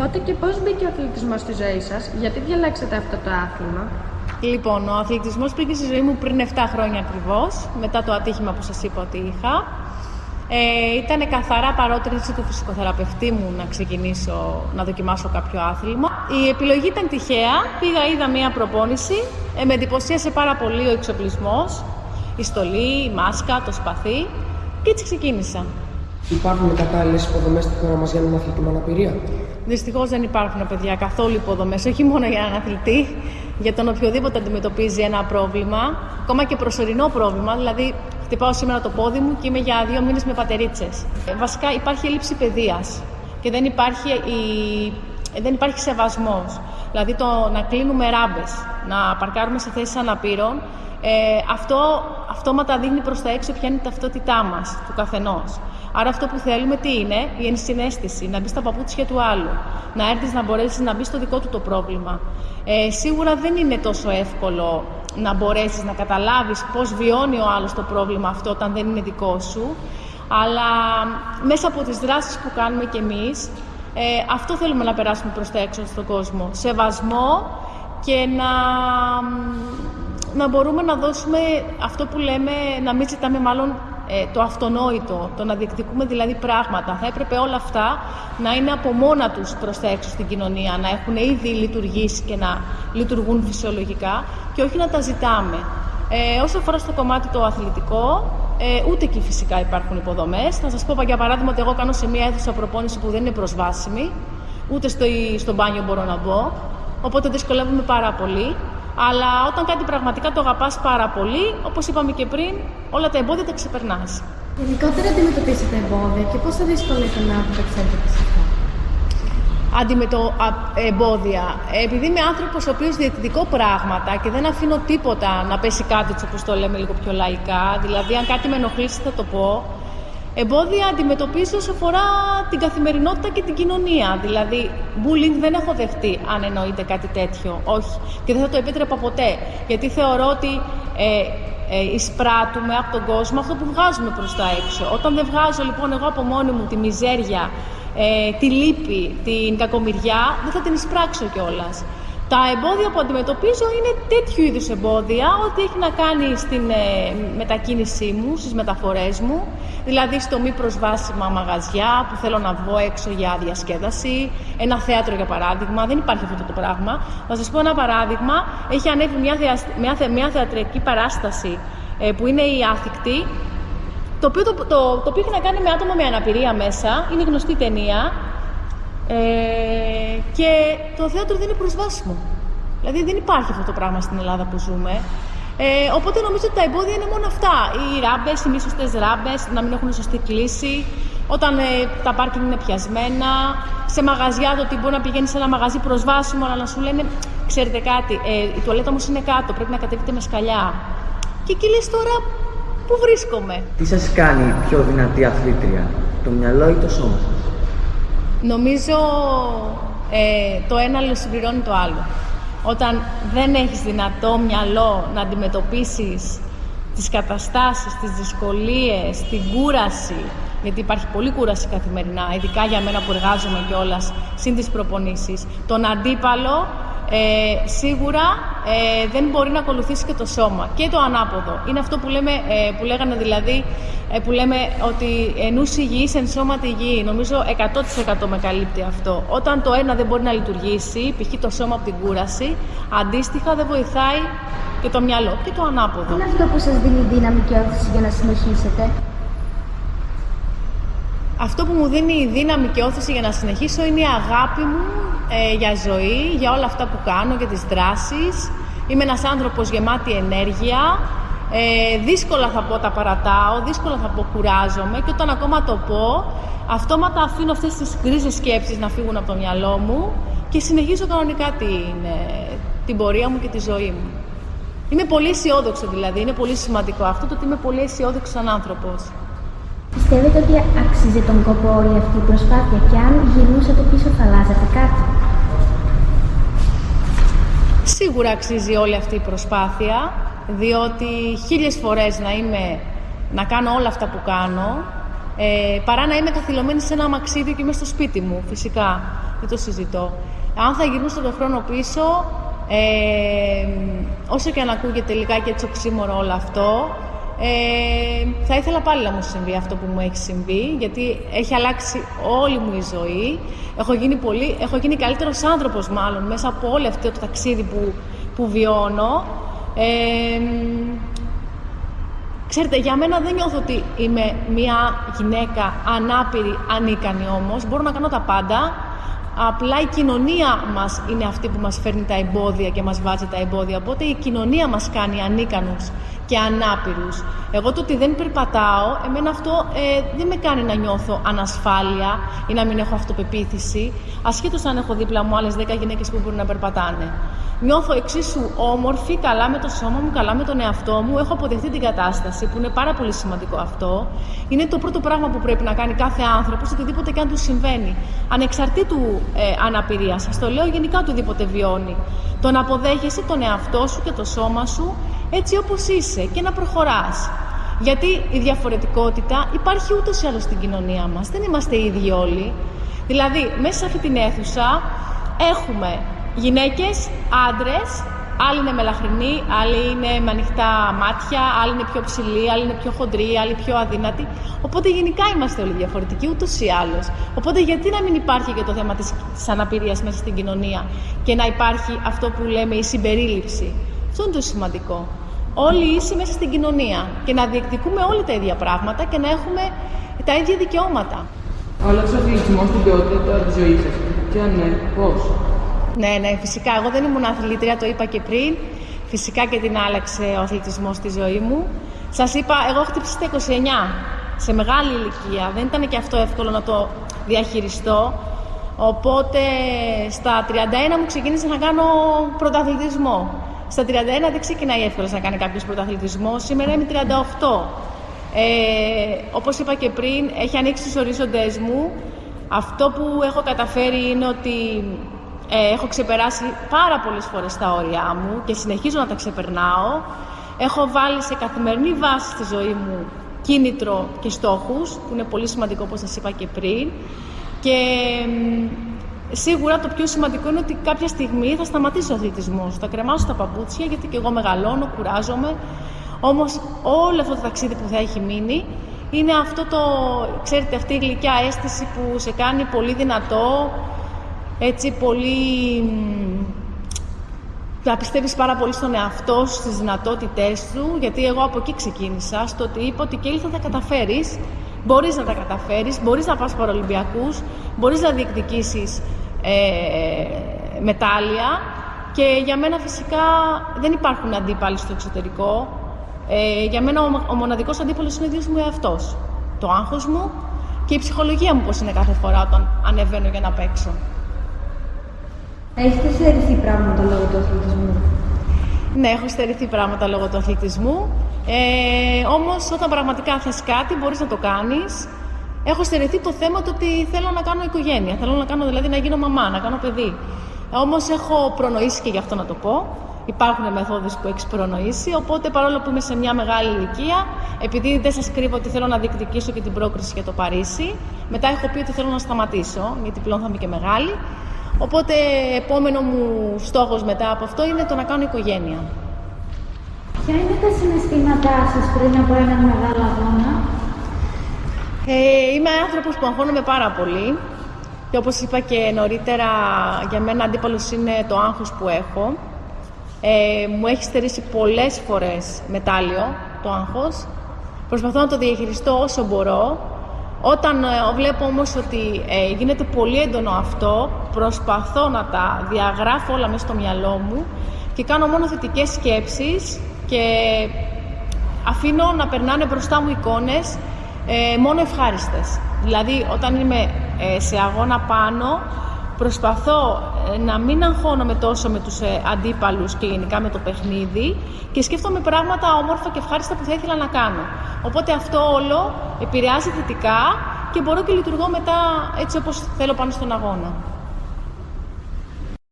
Πότε και πώς μπήκε ο αθλητισμός στη ζωή σας, γιατί διαλέξατε αυτό το άθλημα; Λοιπόν, ο αθλητισμός μπήκε στη ζωή μου πριν 7 χρόνια ακριβώς, μετά το ατύχημα που σας είπα ότι είχα. Ε, ήταν καθαρά παρότριση του φυσικοθεραπευτή μου να ξεκινήσω να δοκιμάσω κάποιο άθλημα. Η επιλογή ήταν τυχαία. Πήγα, είδα μία προπόνηση. Ε, με εντυπωσίασε πάρα πολύ ο εξοπλισμός, η στολή, η μάσκα, το σπαθί και έτσι ξεκίνησα. Υπάρχουν κατάλληλες υποδομές στη χώρα μας για έναν αθλητή με αναπηρία; Δυστυχώς δεν υπάρχουν παιδιά καθόλου υποδομές, όχι μόνο για έναν αθλητή, για τον οποιοδήποτε αντιμετωπίζει ένα πρόβλημα, ακόμα και προσωρινό πρόβλημα. Δηλαδή, χτυπάω σήμερα το πόδι μου και είμαι για δύο μήνες με πατερίτσες. Ε, βασικά υπάρχει έλλειψη παιδείας και δεν υπάρχει, η... δεν υπάρχει σεβασμός. Δηλαδή, το να κλείνουμε ράμπες, να παρκάρουμε σε θέσεις αναπήρων, ε, αυτό αυτόματα δείχνει προς τα έξω ποια είναι η ταυτότητά μας, του καθενός. Άρα αυτό που θέλουμε τι είναι, η ενσυναίσθηση, να μπει στα παπούτσια του άλλου, να έρθεις να μπορέσεις να μπεις στο δικό του το πρόβλημα. Ε, σίγουρα δεν είναι τόσο εύκολο να μπορέσεις να καταλάβεις πώς βιώνει ο άλλος το πρόβλημα αυτό όταν δεν είναι δικό σου, αλλά μέσα από τις δράσεις που κάνουμε κι εμείς, ε, αυτό θέλουμε να περάσουμε προς τα έξω στον κόσμο. Σεβασμό και να να μπορούμε να δώσουμε αυτό που λέμε, να μην ζητάμε μάλλον ε, το αυτονόητο, το να διεκδικούμε δηλαδή πράγματα. Θα έπρεπε όλα αυτά να είναι από μόνα τους προς τα έξω στην κοινωνία, να έχουν ήδη λειτουργήσει και να λειτουργούν φυσιολογικά και όχι να τα ζητάμε. Ε, όσο αφορά στο κομμάτι το αθλητικό, ε, ούτε εκεί φυσικά υπάρχουν υποδομές. Θα σας πω για παράδειγμα ότι εγώ κάνω σε μια αίθουσα προπόνηση που δεν είναι προσβάσιμη, ούτε στο, στο μπάνιο μπορώ να μπω, οπότε δυσκολεύομαι πάρα πολύ. Αλλά όταν κάτι πραγματικά το αγαπάς πάρα πολύ, όπως είπαμε και πριν, όλα τα εμπόδια τα ξεπερνάς. Γενικότερα αντιμετωπίσετε εμπόδια και πόσο δύσκολο είναι να απεξέλθετε σε αυτά. Αντιμετω... εμπόδια. Επειδή είμαι άνθρωπος ο οποίος διεκδικώ πράγματα και δεν αφήνω τίποτα να πέσει κάτι όπως το λέμε λίγο πιο λαϊκά, δηλαδή αν κάτι με ενοχλήσει θα το πω, Εμπόδια αντιμετωπίζω όσο αφορά την καθημερινότητα και την κοινωνία. Δηλαδή, bullying δεν έχω δεχτεί, αν εννοείται κάτι τέτοιο. Όχι. Και δεν θα το επέτρεπα ποτέ. Γιατί θεωρώ ότι ε, ε, εισπράττουμε από τον κόσμο αυτό που βγάζουμε προς τα έξω. Όταν δεν βγάζω λοιπόν εγώ από μόνη μου τη μιζέρια, ε, τη λύπη, την κακομοιριά, δεν θα την εισπράξω κιόλας. Τα εμπόδια που αντιμετωπίζω είναι τέτοιου είδους εμπόδια, ό,τι έχει να κάνει στην ε, μετακίνησή μου, στις μεταφορές μου, δηλαδή στο μη προσβάσιμα μαγαζιά που θέλω να βγω έξω για διασκέδαση, ένα θέατρο για παράδειγμα, δεν υπάρχει αυτό το πράγμα. Θα σας πω ένα παράδειγμα, έχει ανέβει μια, μια, μια θεατρική παράσταση ε, που είναι η Άθικτη, το οποίο, το, το, το οποίο έχει να κάνει με άτομα με αναπηρία μέσα, είναι γνωστή ταινία, ε, και το θέατρο δεν είναι προσβάσιμο. Δηλαδή δεν υπάρχει αυτό το πράγμα στην Ελλάδα που ζούμε. Ε, οπότε νομίζω ότι τα εμπόδια είναι μόνο αυτά. Οι ράμπες, οι μη σωστές ράμπες, να μην έχουν σωστή κλίση, όταν ε, τα πάρκινγκ είναι πιασμένα, σε μαγαζιά το ότι μπορεί να πηγαίνεις σε ένα μαγαζί προσβάσιμο, αλλά να σου λένε, ξέρετε κάτι, ε, η τουαλέτα μου είναι κάτω, πρέπει να κατεβείτε με σκαλιά. Και εκεί λες τώρα, πού βρίσκομαι; Τι σας κάνει πιο δυνατή αθλήτρια, το μυαλό ή το σώμα Νομίζω ε, το ένα συμπληρώνει το άλλο. Όταν δεν έχεις δυνατό μυαλό να αντιμετωπίσεις τις καταστάσεις, τις δυσκολίες, την κούραση, γιατί υπάρχει πολλή κούραση καθημερινά, ειδικά για μένα που εργάζομαι κιόλας, συν τις προπονήσεις, τον αντίπαλο ε, σίγουρα ε, δεν μπορεί να ακολουθήσει και το σώμα και το ανάποδο. Είναι αυτό που, λέμε, ε, που λέγανε δηλαδή, ε, που λέμε ότι ενούς υγιής εν σώματι υγιή. Νομίζω 100% με καλύπτει αυτό. Όταν το ένα δεν μπορεί να λειτουργήσει, π.χ. το σώμα από την κούραση, αντίστοιχα δεν βοηθάει και το μυαλό και το ανάποδο. Είναι αυτό που σας δίνει δύναμη και όθηση για να συνεχίσετε; Αυτό που μου δίνει η δύναμη και όθηση για να συνεχίσω είναι η αγάπη μου ε, για ζωή, για όλα αυτά που κάνω, για τις δράσεις. Είμαι ένας άνθρωπος γεμάτη ενέργεια. Ε, δύσκολα θα πω τα παρατάω, δύσκολα θα πω κουράζομαι και όταν ακόμα το πω, αυτόματα αφήνω αυτές τις γκρίζες σκέψεις να φύγουν από το μυαλό μου και συνεχίζω κανονικά την, την πορεία μου και τη ζωή μου. Είμαι πολύ αισιόδοξο δηλαδή, είναι πολύ σημαντικό αυτό το ότι είμαι πολύ αισιόδοξο σαν άνθρωπος. Πιστεύετε ότι αξίζει τον κόπο όλη αυτή η προσπάθεια και αν γυρνούσατε πίσω θα αλλάζατε κάτι; Σίγουρα αξίζει όλη αυτή η προσπάθεια, διότι χίλιες φορές να είμαι, να κάνω όλα αυτά που κάνω, ε, παρά να είμαι καθυλωμένη σε ένα αμαξίδιο και είμαι στο σπίτι μου, φυσικά. δεν το συζητώ. Αν θα γυρνούσα τον χρόνο πίσω, ε, όσο και αν ακούγεται τελικά και έτσι οξύμορο όλο αυτό, ε, θα ήθελα πάλι να μου συμβεί αυτό που μου έχει συμβεί, γιατί έχει αλλάξει όλη μου η ζωή. Έχω γίνει, πολύ, έχω γίνει καλύτερος άνθρωπος μάλλον μέσα από όλο αυτό το ταξίδι που, που βιώνω. Ε, ξέρετε, για μένα δεν νιώθω ότι είμαι μια γυναίκα ανάπηρη, ανίκανη όμως. Μπορώ να κάνω τα πάντα. Απλά η κοινωνία μας είναι αυτή που μας φέρνει τα εμπόδια και μας βάζει τα εμπόδια. Οπότε η κοινωνία μας κάνει ανίκανους και ανάπηρους. Εγώ το ότι δεν περπατάω, εμένα αυτό ε, δεν με κάνει να νιώθω ανασφάλεια ή να μην έχω αυτοπεποίθηση, ασχέτως αν έχω δίπλα μου άλλες 10 γυναίκες που μπορούν να περπατάνε. Νιώθω εξίσου όμορφη, καλά με το σώμα μου, καλά με τον εαυτό μου. Έχω αποδεχτεί την κατάσταση, που είναι πάρα πολύ σημαντικό αυτό. Είναι το πρώτο πράγμα που πρέπει να κάνει κάθε άνθρωπος, οτιδήποτε και αν του συμβαίνει. Ανεξαρτήτου ε, αναπηρίας. Σας το λέω γενικά οτιδήποτε βιώνει. Το να αποδέχεσαι τον εαυτό σου και το σώμα σου έτσι όπως είσαι και να προχωράς. Γιατί η διαφορετικότητα υπάρχει ούτως ή άλλως στην κοινωνία μας. Δεν είμαστε ίδιοι όλοι. Δηλαδή, μέσα σε αυτή την αίθουσα έχουμε γυναίκες, άντρες, άλλοι είναι μελαχρινοί, άλλοι είναι με ανοιχτά μάτια, άλλοι είναι πιο ψηλοί, άλλοι είναι πιο χοντροί, άλλοι πιο αδύνατοι. Οπότε γενικά είμαστε όλοι διαφορετικοί, ούτως ή άλλως. Οπότε γιατί να μην υπάρχει και το θέμα της αναπηρίας μέσα στην κοινωνία και να υπάρχει αυτό που λέμε η συμπερίληψη. Αυτό είναι το σημαντικό. Όλοι ίσοι μέσα στην κοινωνία και να διεκδικούμε όλα τα ίδια πράγματα και να έχουμε τα ίδια δικαιώματα. Άλλαξε ο αθλητισμό στην ποιότητα της ζωής σας. Και αν ναι, πώς; Ναι, ναι, φυσικά. Εγώ δεν ήμουν αθλήτρια, το είπα και πριν. Φυσικά και την άλλαξε ο αθλητισμός στη ζωή μου. Σας είπα, εγώ χτύπησα στα 29, σε μεγάλη ηλικία. Δεν ήταν και αυτό εύκολο να το διαχειριστώ. Οπότε στα 31 μου ξεκίνησα να κάνω πρωταθλητισμό. Στα 31 δεν ξεκινάει εύκολα να κάνει κάποιος πρωταθλητισμό. Σήμερα είμαι 38. Ε, όπως είπα και πριν, έχει ανοίξει τους ορίζοντές μου. Αυτό που έχω καταφέρει είναι ότι ε, έχω ξεπεράσει πάρα πολλές φορές τα όρια μου και συνεχίζω να τα ξεπερνάω. Έχω βάλει σε καθημερινή βάση στη ζωή μου κίνητρο και στόχους, που είναι πολύ σημαντικό όπως σας είπα και πριν. Και Σίγουρα το πιο σημαντικό είναι ότι κάποια στιγμή θα σταματήσει ο αθλητισμός. Θα κρεμάσω τα παπούτσια γιατί και εγώ μεγαλώνω, κουράζομαι. Όμως όλο αυτό το ταξίδι που θα έχει μείνει είναι αυτό το, ξέρετε, αυτή η γλυκιά αίσθηση που σε κάνει πολύ δυνατό, έτσι πολύ... να πιστεύεις πάρα πολύ στον εαυτό σου, στις δυνατότητές σου, γιατί εγώ από εκεί ξεκίνησα, στο ότι είπα ότι και θα τα καταφέρεις, μπορείς να τα καταφέρεις, μπορείς να πας παρολυμπιακούς, μπορείς να διεκδικήσεις ε, μετάλλια και για μένα φυσικά δεν υπάρχουν αντίπαλοι στο εξωτερικό. Ε, για μένα ο, ο μοναδικός αντίπαλος είναι ο ίδιος μου εαυτός. Το άγχος μου και η ψυχολογία μου πώς είναι κάθε φορά όταν ανεβαίνω για να παίξω. Έχετε στερηθεί πράγματα λόγω του αθλητισμού; Ναι, έχω στερηθεί πράγματα λόγω του αθλητισμού. Ε, όμως όταν πραγματικά θες κάτι μπορείς να το κάνεις έχω στερεθεί το θέμα του ότι θέλω να κάνω οικογένεια. Θέλω να κάνω δηλαδή να γίνω μαμά, να κάνω παιδί. Όμως έχω προνοήσει και γι' αυτό να το πω. Υπάρχουν μεθόδους που έχεις προνοήσει, οπότε παρόλο που είμαι σε μια μεγάλη ηλικία, επειδή δεν σας κρύβω ότι θέλω να διεκδικήσω και την πρόκριση για το Παρίσι, μετά έχω πει ότι θέλω να σταματήσω, γιατί πλέον θα είμαι και μεγάλη. Οπότε, επόμενο μου στόχος μετά από αυτό είναι το να κάνω οικογένεια. Ποια είναι τα συναισθήματά σας πριν από έναν μεγάλο αγώνα, ε, είμαι άνθρωπος που αγχώνομαι πάρα πολύ και όπως είπα και νωρίτερα, για μένα αντίπαλος είναι το άγχος που έχω. Ε, μου έχει στερήσει πολλές φορές μετάλλιο το άγχος. Προσπαθώ να το διαχειριστώ όσο μπορώ. Όταν ε, βλέπω όμως ότι ε, γίνεται πολύ έντονο αυτό, προσπαθώ να τα διαγράφω όλα μέσα στο μυαλό μου και κάνω μόνο θετικές σκέψεις και αφήνω να περνάνε μπροστά μου εικόνες ε, μόνο ευχάριστες. Δηλαδή, όταν είμαι ε, σε αγώνα πάνω, προσπαθώ ε, να μην αγχώνομαι τόσο με τους ε, αντίπαλους και γενικά με το παιχνίδι και σκέφτομαι πράγματα όμορφα και ευχάριστα που θα ήθελα να κάνω. Οπότε αυτό όλο επηρεάζει θετικά και μπορώ και λειτουργώ μετά έτσι όπως θέλω πάνω στον αγώνα.